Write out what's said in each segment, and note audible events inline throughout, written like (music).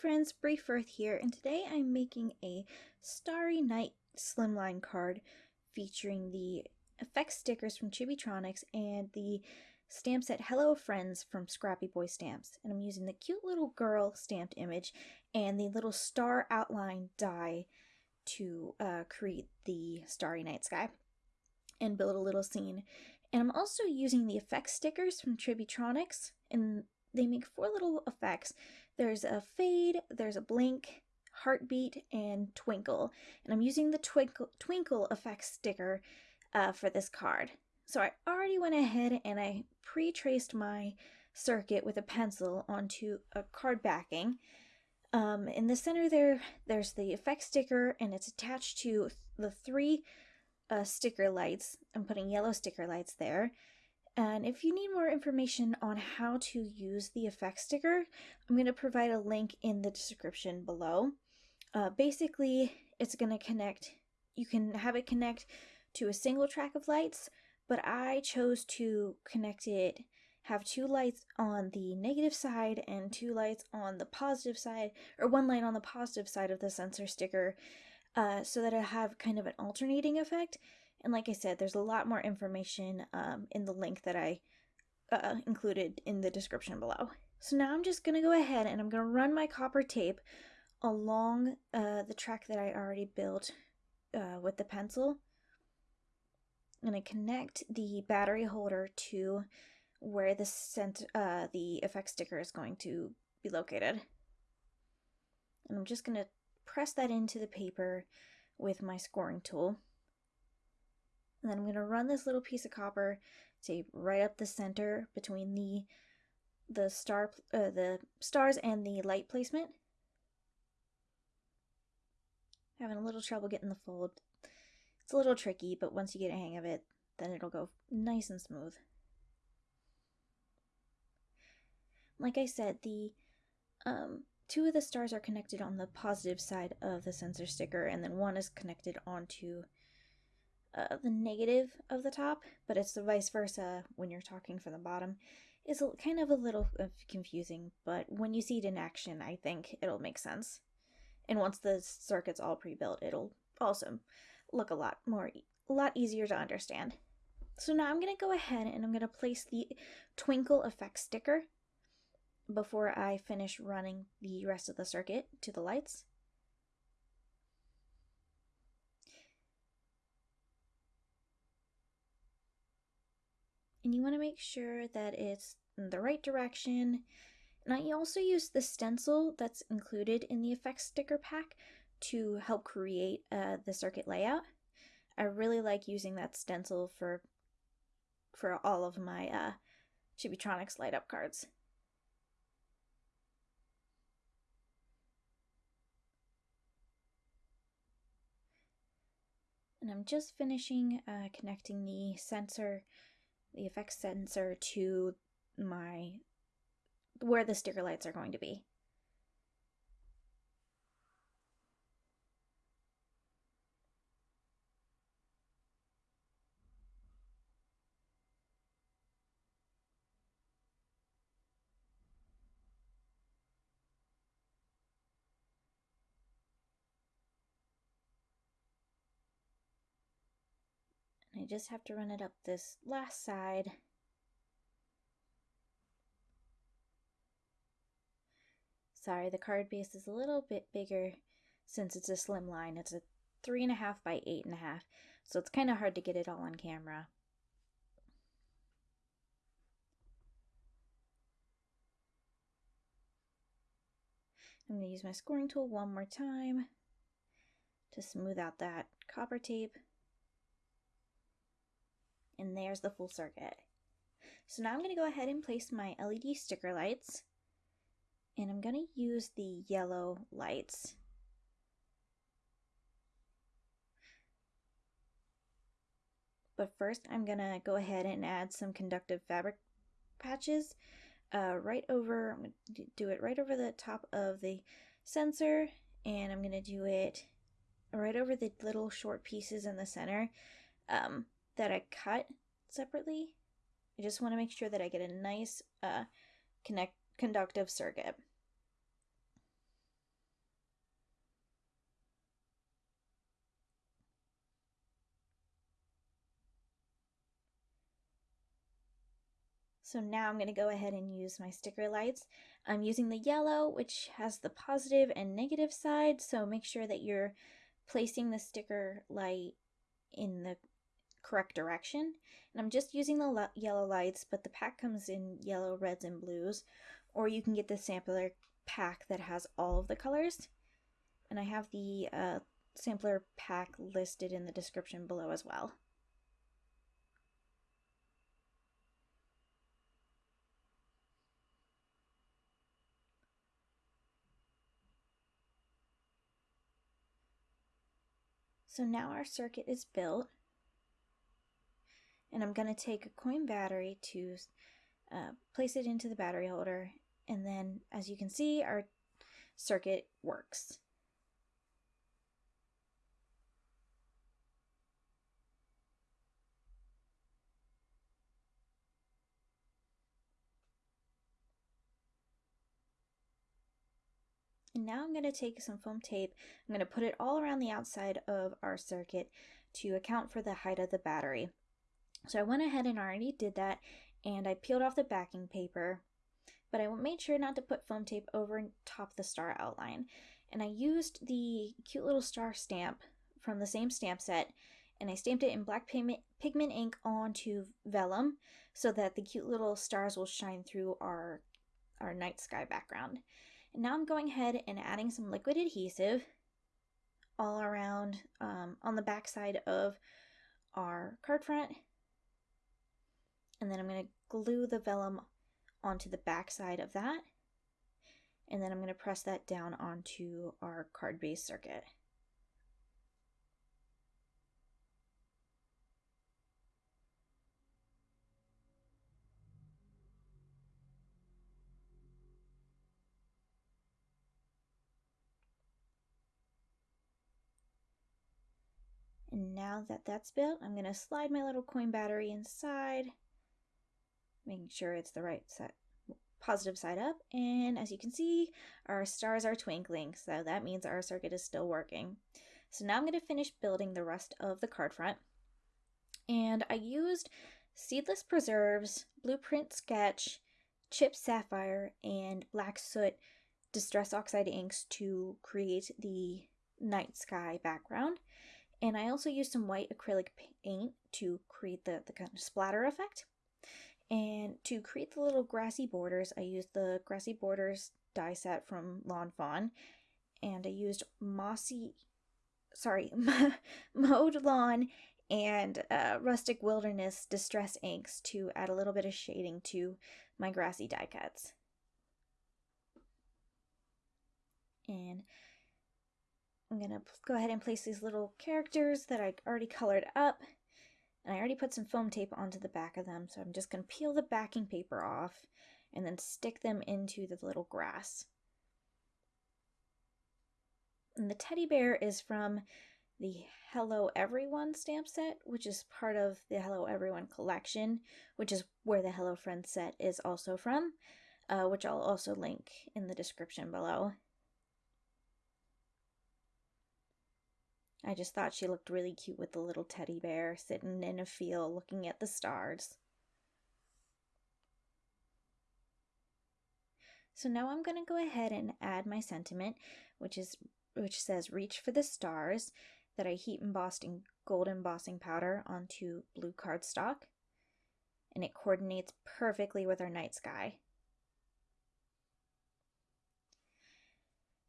friends, Bree Firth here, and today I'm making a Starry Night slimline card featuring the effects stickers from Chibitronics and the stamp set Hello Friends from Scrappy Boy Stamps. And I'm using the cute little girl stamped image and the little star outline die to uh, create the Starry Night sky and build a little scene. And I'm also using the effects stickers from Chibitronics, and they make four little effects. There's a fade, there's a blink, heartbeat, and twinkle. And I'm using the twinkle, twinkle effect sticker uh, for this card. So I already went ahead and I pre-traced my circuit with a pencil onto a card backing. Um, in the center there, there's the effect sticker and it's attached to the three uh, sticker lights. I'm putting yellow sticker lights there. And if you need more information on how to use the effect sticker, I'm going to provide a link in the description below. Uh, basically, it's going to connect, you can have it connect to a single track of lights, but I chose to connect it, have two lights on the negative side and two lights on the positive side, or one light on the positive side of the sensor sticker, uh, so that I have kind of an alternating effect and like I said, there's a lot more information um, in the link that I uh, included in the description below. So now I'm just going to go ahead and I'm going to run my copper tape along uh, the track that I already built uh, with the pencil. I'm to connect the battery holder to where the cent uh, the effect sticker is going to be located. And I'm just going to press that into the paper with my scoring tool. And then I'm going to run this little piece of copper tape right up the center between the the star uh, the stars and the light placement. Having a little trouble getting the fold. It's a little tricky, but once you get a hang of it, then it'll go nice and smooth. Like I said, the um, two of the stars are connected on the positive side of the sensor sticker, and then one is connected onto uh, the negative of the top, but it's the vice versa when you're talking from the bottom. It's kind of a little confusing, but when you see it in action, I think it'll make sense. And once the circuit's all pre-built, it'll also look a lot more, a lot easier to understand. So now I'm going to go ahead and I'm going to place the twinkle effect sticker before I finish running the rest of the circuit to the lights. And you want to make sure that it's in the right direction. And I also use the stencil that's included in the effects sticker pack to help create uh, the circuit layout. I really like using that stencil for for all of my uh, Chibitronics light up cards. And I'm just finishing uh, connecting the sensor the effects sensor to my where the sticker lights are going to be. Just have to run it up this last side. Sorry, the card base is a little bit bigger since it's a slim line. It's a three and a half by eight and a half, so it's kind of hard to get it all on camera. I'm going to use my scoring tool one more time to smooth out that copper tape. And there's the full circuit. So now I'm going to go ahead and place my LED sticker lights. And I'm going to use the yellow lights. But first I'm going to go ahead and add some conductive fabric patches uh, right over, I'm going to do it right over the top of the sensor. And I'm going to do it right over the little short pieces in the center. Um, that I cut separately. I just want to make sure that I get a nice uh, connect conductive circuit. So now I'm going to go ahead and use my sticker lights. I'm using the yellow, which has the positive and negative side, so make sure that you're placing the sticker light in the correct direction. And I'm just using the yellow lights, but the pack comes in yellow, reds, and blues. Or you can get the sampler pack that has all of the colors. And I have the uh, sampler pack listed in the description below as well. So now our circuit is built and I'm going to take a coin battery to uh, place it into the battery holder and then as you can see our circuit works. And now I'm going to take some foam tape, I'm going to put it all around the outside of our circuit to account for the height of the battery. So I went ahead and already did that and I peeled off the backing paper, but I made sure not to put foam tape over top the star outline. And I used the cute little star stamp from the same stamp set and I stamped it in black pigment, ink onto vellum so that the cute little stars will shine through our, our night sky background. And now I'm going ahead and adding some liquid adhesive all around um, on the back side of our card front. And then I'm going to glue the vellum onto the back side of that. And then I'm going to press that down onto our card base circuit. And now that that's built, I'm going to slide my little coin battery inside, making sure it's the right side, positive side up. And as you can see, our stars are twinkling, so that means our circuit is still working. So now I'm going to finish building the rest of the card front. And I used Seedless Preserves, Blueprint Sketch, Chipped Sapphire, and Black Soot Distress Oxide inks to create the night sky background. And I also used some white acrylic paint to create the, the kind of splatter effect. And to create the little grassy borders, I used the Grassy Borders die set from Lawn Fawn. And I used Mossy, sorry, (laughs) Mowed Lawn and uh, Rustic Wilderness Distress inks to add a little bit of shading to my grassy die cuts. And I'm going to go ahead and place these little characters that I already colored up. And I already put some foam tape onto the back of them, so I'm just going to peel the backing paper off and then stick them into the little grass. And the teddy bear is from the Hello Everyone stamp set, which is part of the Hello Everyone collection, which is where the Hello Friends set is also from, uh, which I'll also link in the description below. I just thought she looked really cute with the little teddy bear sitting in a field looking at the stars. So now I'm going to go ahead and add my sentiment, which is which says reach for the stars that I heat embossed in gold embossing powder onto blue cardstock. And it coordinates perfectly with our night sky.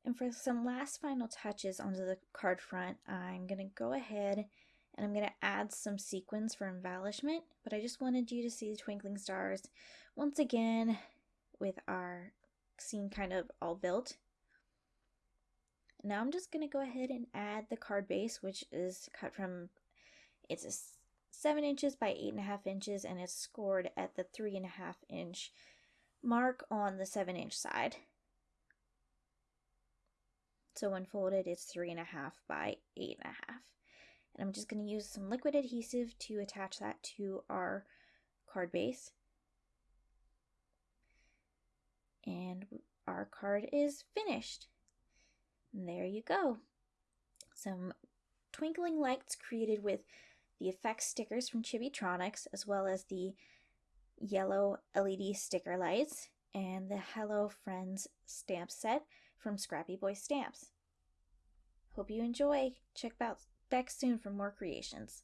And for some last final touches onto the card front, I'm going to go ahead and I'm going to add some sequins for embellishment, but I just wanted you to see the twinkling stars once again with our scene kind of all built. Now I'm just going to go ahead and add the card base, which is cut from, it's a 7 inches by 8.5 inches, and it's scored at the 3.5 inch mark on the 7 inch side. So when folded, it's three and a half by eight and a half. And I'm just going to use some liquid adhesive to attach that to our card base. And our card is finished. And there you go. Some twinkling lights created with the effects stickers from Chibitronics, as well as the yellow LED sticker lights, and the Hello Friends stamp set from Scrappy Boy Stamps. Hope you enjoy. Check back soon for more creations.